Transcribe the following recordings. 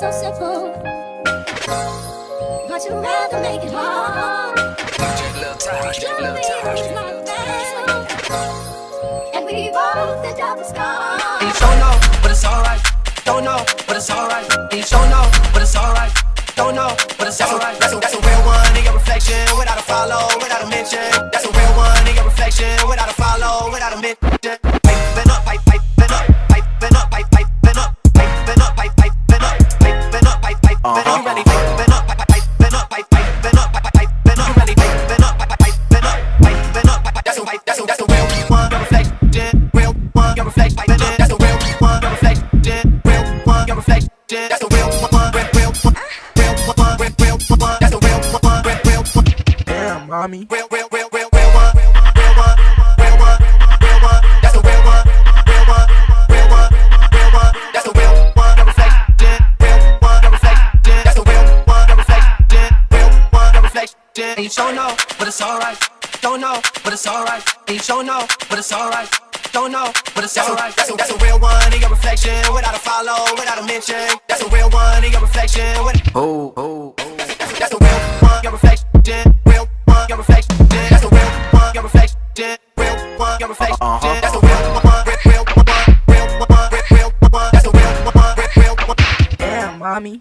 so simple, but you rather make it hard. And we both end up scarred. You don't know, but it's alright. Don't know, but it's alright. You don't know, but it's alright. Don't know, but it's alright. That's, a, that's a real one in your reflection, without a follow, without a mention. That's a real one in your reflection, without a follow, without a mention. Mommy. Real, real, real, real, real one. Real one, real one, real one. That's a real one. Real one, real one, real one. That's a real one. A reflection. Real one, a reflection. That's a real one. A reflection. Real one, a reflection. And you don't know, but it's alright. Don't know, but it's alright. And you don't know, but it's alright. Don't know, but it's That's a, alright. that's a, that's a real one in your reflection. Without a follow, without a mention. That's a real one in your reflection. With, Oh, oh, oh. Damn, mommy.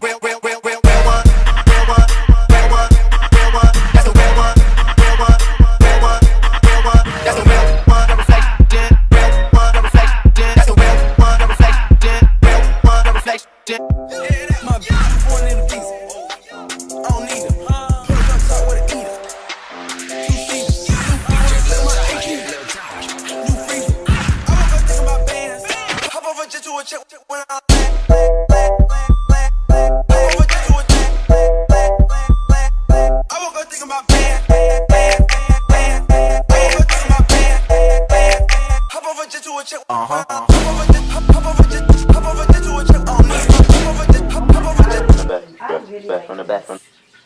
Just. I really like from the this. back, from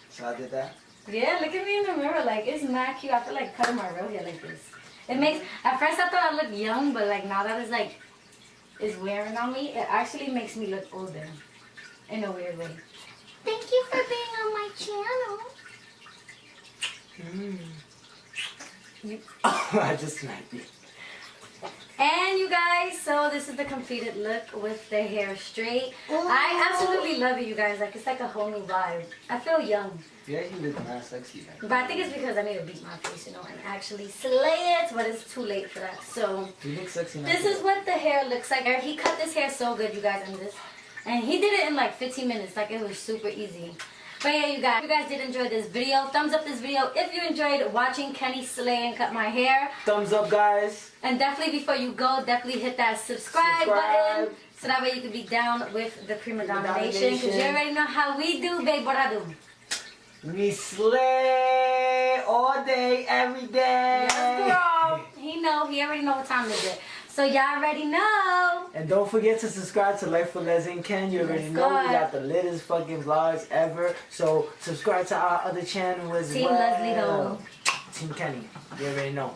So I did that. Yeah, look at me in the mirror. Like, it's not cute. I feel like cutting my real hair like this. It makes, at first I thought I looked young, but like now that it's like, it's wearing on me, it actually makes me look older. In a weird way. Thank you for being on my channel. Mm. I just smacked you. And you guys, so this is the completed look with the hair straight. Oh. I absolutely love it, you guys. Like, it's like a whole new vibe. I feel young. Yeah, you actually look mad sexy. Like. But I think it's because I need to beat my face, you know, and actually slay it, but it's too late for that. So, You look sexy now. This is what the hair looks like. He cut this hair so good, you guys, and this, and he did it in like 15 minutes. Like it was super easy. But yeah, you guys, if you guys did enjoy this video, thumbs up this video if you enjoyed watching Kenny slay and cut my hair. Thumbs up, guys. And definitely before you go, definitely hit that subscribe, Subscribe. button so that way you can be down with the Prima Donna Because you already know how we do, babe. What I do. We slay all day, every day. Yes, girl. He know. He already know what time it is. So y'all already know. And don't forget to subscribe to Life for Les and Ken. You already know we got the latest fucking vlogs ever. So subscribe to our other channel as Team well. Leslie Ho. Team Kenny. You already know.